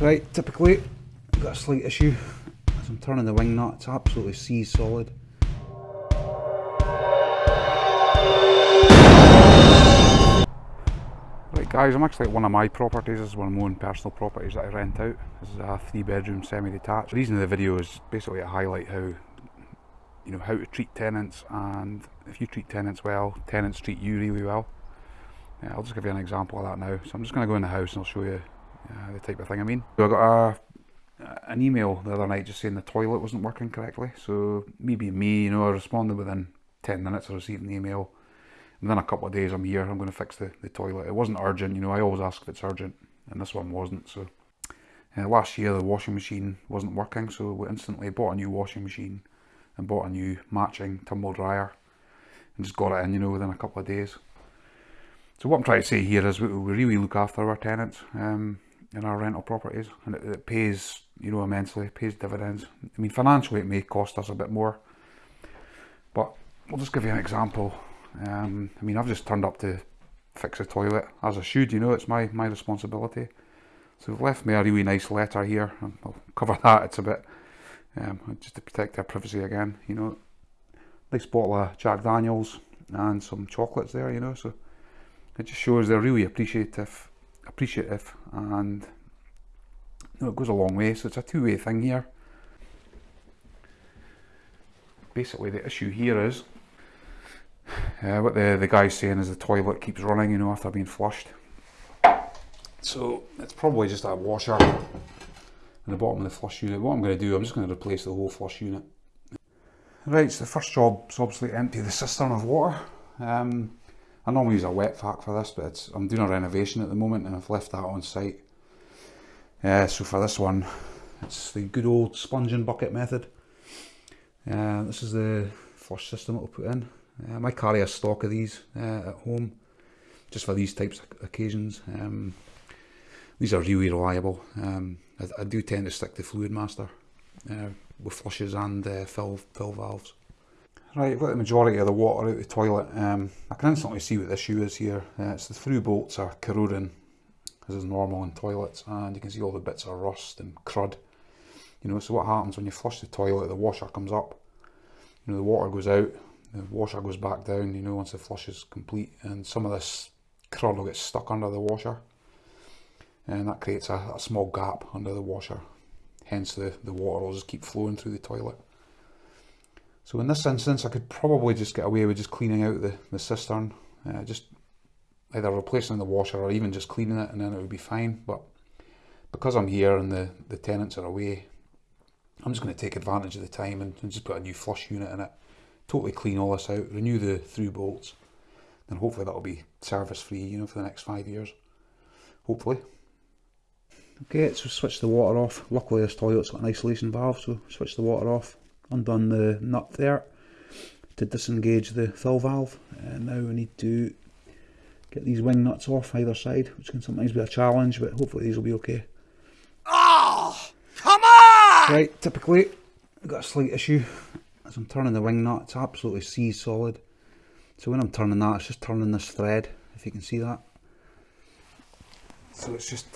Right, typically, I've got a slight issue. As I'm turning the wing nut, it's absolutely seized solid. Right guys, I'm actually at one of my properties, this is one of my own personal properties that I rent out. This is a three bedroom semi-detached. The reason of the video is basically to highlight how, you know, how to treat tenants and if you treat tenants well, tenants treat you really well. Yeah, I'll just give you an example of that now. So I'm just going to go in the house and I'll show you uh, the type of thing I mean. So I got a, an email the other night just saying the toilet wasn't working correctly. So maybe me, you know, I responded within 10 minutes of receiving the email. And then a couple of days I'm here, I'm going to fix the, the toilet. It wasn't urgent, you know, I always ask if it's urgent, and this one wasn't. So uh, last year the washing machine wasn't working, so we instantly bought a new washing machine and bought a new matching tumble dryer and just got it in, you know, within a couple of days. So what I'm trying to say here is we, we really look after our tenants um, in our rental properties and it, it pays, you know, immensely, it pays dividends. I mean, financially it may cost us a bit more, but I'll just give you an example. Um, I mean, I've just turned up to fix a toilet, as I should, you know, it's my, my responsibility. So they've left me a really nice letter here, I'll cover that, it's a bit, um, just to protect their privacy again, you know. Nice bottle of Jack Daniels and some chocolates there, you know, so it just shows they're really appreciative, appreciative, and you know, it goes a long way. So it's a two-way thing here. Basically, the issue here is uh, what the the guy's saying is the toilet keeps running, you know, after being flushed. So it's probably just a washer in the bottom of the flush unit. What I'm going to do, I'm just going to replace the whole flush unit. Right, so the first job is obviously empty the cistern of water. Um, I normally use a wet vac for this, but I'm doing a renovation at the moment and I've left that on site. Uh, so for this one, it's the good old sponging bucket method. Uh, this is the flush system we'll put in. Um, I carry a stock of these uh, at home, just for these types of occasions. Um, these are really reliable. Um, I, I, do tend to stick to Fluid Master uh, with flushes and uh, fill, fill valves. Right, got the majority of the water out of the toilet. Um, I can instantly see what the issue is here. Uh, it's the through bolts are corroding, as is normal in toilets, and you can see all the bits of rust and crud. You know, so what happens when you flush the toilet, the washer comes up, you know, the water goes out, the washer goes back down, you know, once the flush is complete, and some of this crud will get stuck under the washer, and that creates a, a small gap under the washer. Hence, the, the water will just keep flowing through the toilet. So in this instance, I could probably just get away with just cleaning out the, the cistern, uh, just either replacing the washer or even just cleaning it and then it would be fine. But because I'm here and the, the tenants are away, I'm just going to take advantage of the time and, and just put a new flush unit in it. Totally clean all this out, renew the through bolts, and hopefully that'll be service free, you know, for the next five years. Hopefully. Okay, so switch the water off. Luckily this toilet's got an isolation valve, so switch the water off undone the nut there to disengage the fill valve. And now we need to get these wing nuts off either side which can sometimes be a challenge but hopefully these will be okay. Oh come on! Right typically I've got a slight issue as I'm turning the wing nut. It's absolutely seized solid so when I'm turning that it's just turning this thread if you can see that. So it's just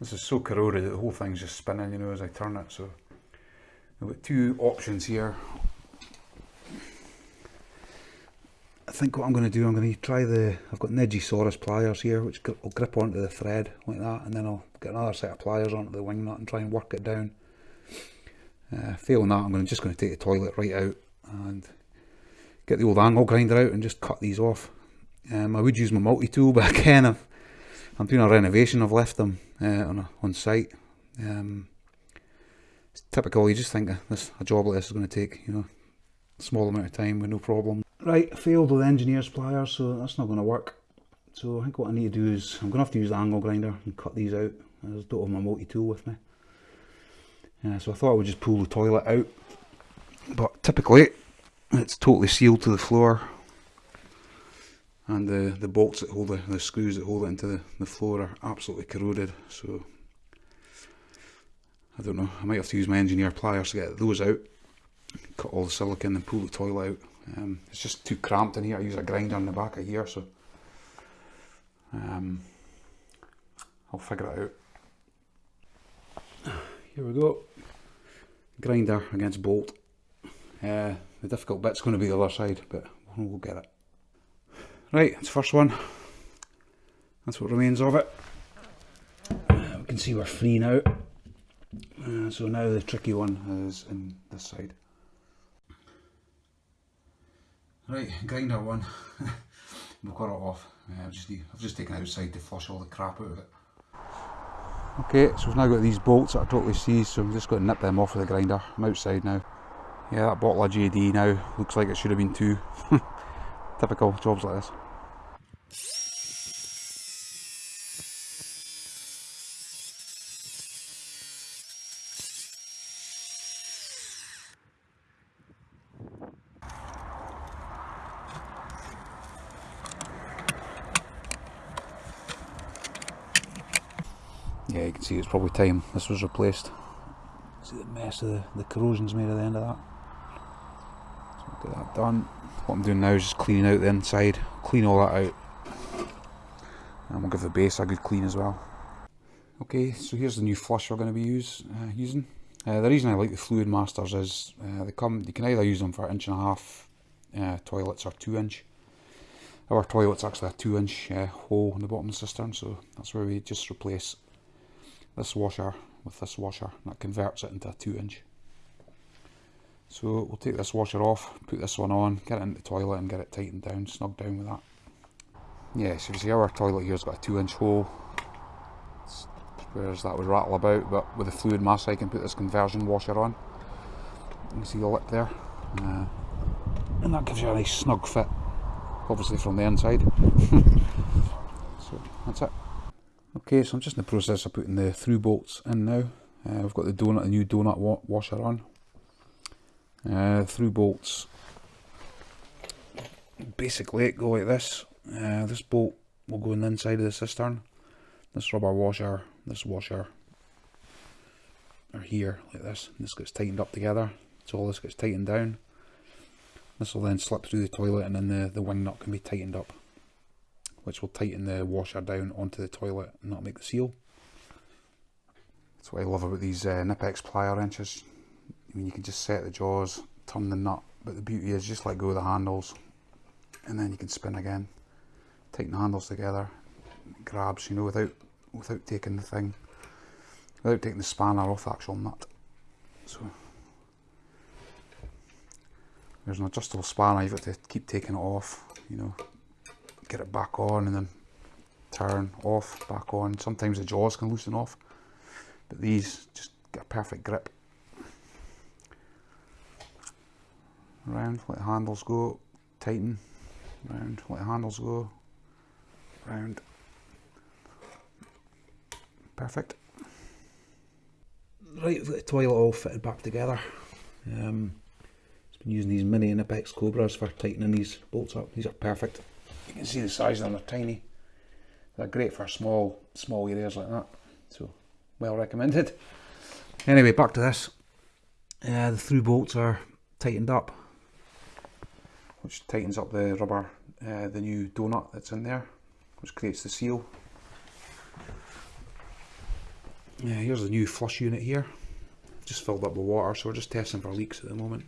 this is so corroded that the whole thing's just spinning you know as I turn it so I've got two options here. I think what I'm going to do, I'm going to try the, I've got engineer's pliers here, which will grip onto the thread like that, and then I'll get another set of pliers onto the wing nut and try and work it down. Uh, failing that, I'm to, just going to take the toilet right out and get the old angle grinder out and just cut these off. Um, I would use my multi-tool, but again, i am doing a renovation, I've left them uh, on, a, on site. Um, typical, you just think this a job like this is going to take, you know, a small amount of time with no problem. Right, failed with the engineer's pliers, so that's not going to work. So I think what I need to do is, I'm going to have to use the angle grinder and cut these out. I just don't have my multi-tool with me. Yeah, so I thought I would just pull the toilet out. But typically, it's totally sealed to the floor. And the, the bolts that hold the, the screws that hold it into the, the floor are absolutely corroded. So I don't know, I might have to use my engineer pliers to get those out, cut all the silicone and pull the toilet out. Um, it's just too cramped in here, I use a grinder in the back of here, so um, I'll figure it out. here we go. Grinder against bolt. Uh, the difficult bit's going to be the other side, but we'll get it. Right, it's the first one. That's what remains of it. Uh, we can see we're free now. Uh, so now the tricky one is in this side. Right, grinder one. We've got it off. Uh, I've, just, I've just taken it outside to flush all the crap out of it. Okay, so we've now got these bolts that are totally seized, so I'm just going to nip them off with the grinder. I'm outside now. Yeah, that bottle of JD now looks like it should have been two. Typical jobs like this. You can see it's probably time this was replaced. See the mess of the, the corrosion's made at the end of that. So get that done. What I'm doing now is just cleaning out the inside, clean all that out. And we'll give the base a good clean as well. Okay, so here's the new flush we're going to be use, uh, using. Uh, the reason I like the Fluid Masters is uh, they come. You can either use them for inch and a half uh, toilets or two inch. Our toilet's actually a two inch uh, hole in the bottom of the cistern, so that's where we just replace this washer with this washer that converts it into a 2 inch. So we'll take this washer off, put this one on, get it into the toilet and get it tightened down, snug down with that. Yeah, so you see our toilet here's got a 2 inch hole, whereas that would rattle about, but with the fluid mass I can put this conversion washer on. You can see the lip there. Uh, and that gives you a nice snug fit, obviously from the inside. so that's it. Okay, so I'm just in the process of putting the through bolts in now. Uh, we've got the donut, the new donut wa washer on. Uh, through bolts basically it go like this. Uh, this bolt will go in the inside of the cistern. This rubber washer, this washer are here like this. And this gets tightened up together. So all this gets tightened down. This will then slip through the toilet and then the, the wing nut can be tightened up which will tighten the washer down onto the toilet and not make the seal. That's what I love about these uh, Knipex plier wrenches. I mean, you can just set the jaws, turn the nut, but the beauty is just let go of the handles and then you can spin again. Tighten the handles together, grabs, you know, without without taking the thing, without taking the spanner off the actual nut. So there's an adjustable spanner, you've got to keep taking it off, you know, get it back on and then turn off, back on. Sometimes the jaws can loosen off, but these just get a perfect grip. Round, let the handles go, tighten, round, let the handles go, round. Perfect. Right, the toilet all fitted back together. Um, using these mini Knipex Cobras for tightening these bolts up. These are perfect. You can see the size of them, they're tiny. They're great for small, small areas like that. So, well recommended. Anyway, back to this. Uh, the through bolts are tightened up, which tightens up the rubber, uh, the new donut that's in there, which creates the seal. Yeah, here's the new flush unit here. Just filled up with water, so we're just testing for leaks at the moment.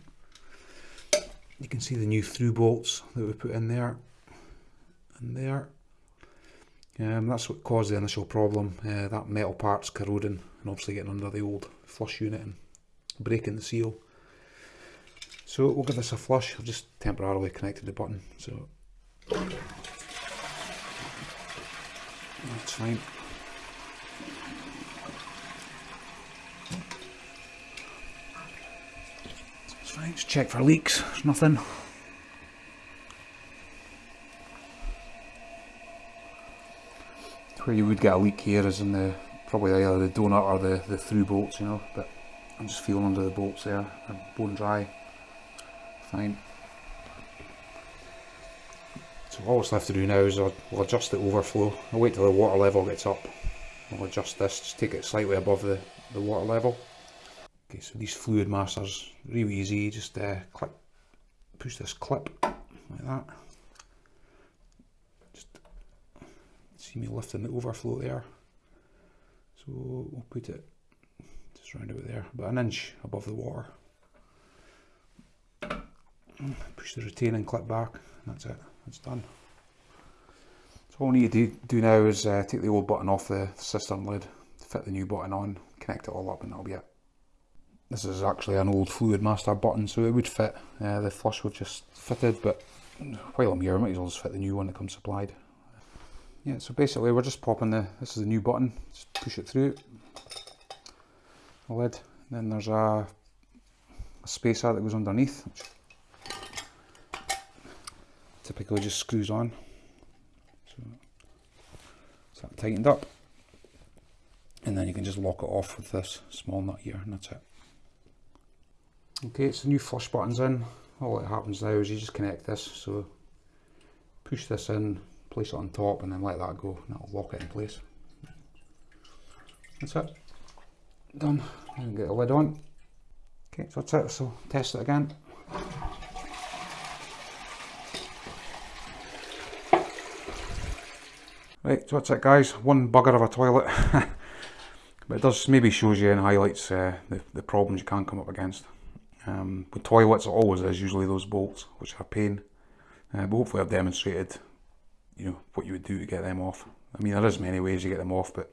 You can see the new through bolts that we put in there and there. Um, that's what caused the initial problem. Uh, that metal part's corroding and obviously getting under the old flush unit and breaking the seal. So we'll give this a flush. I've just temporarily connected the button, so that's fine. It's fine. Just check for leaks. There's nothing. Where you would get a leak here is in the probably either the donut or the, the through bolts, you know, but I'm just feeling under the bolts there, they're bone dry, fine. So all that's left to do now is we'll adjust the overflow, I'll wait till the water level gets up, I'll adjust this, just take it slightly above the, the water level. Okay, so these fluid masters, really easy, just uh, clip, push this clip like that. See me lifting the overflow there. So we'll put it just round about there, about an inch above the water. Push the retaining clip back, and that's it, that's done. So all we need to do, do now is uh, take the old button off the cistern lid, fit the new button on, connect it all up and that'll be it. This is actually an old Fluid Master button so it would fit uh, the flush we've just fitted but while I'm here I might as well just fit the new one that comes supplied. Yeah so basically we're just popping the, this is the new button, just push it through. The lid, then there's a, a spacer that goes underneath typically just screws on. So, so that tightened up. And then you can just lock it off with this small nut here and that's it. Okay, it's the new flush buttons in. All that happens now is you just connect this, so push this in, place it on top and then let that go and that'll lock it in place. That's it. Done. And get the lid on. Okay, so that's it, so test it again. Right, so that's it guys, one bugger of a toilet. but it does maybe shows you and highlights uh, the, the problems you can come up against. Um, with toilets it always is usually those bolts which are a pain. Uh, but hopefully I've demonstrated you know what you would do to get them off. I mean there is many ways to get them off but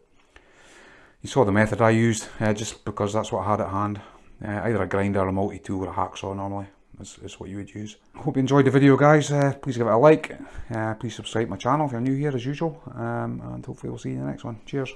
you saw the method I used uh, just because that's what I had at hand. Uh, either a grinder, a multi-tool or a hacksaw normally is, what you would use. Hope you enjoyed the video guys, uh, please give it a like, uh, please subscribe to my channel if you're new here as usual um, and hopefully we'll see you in the next one. Cheers.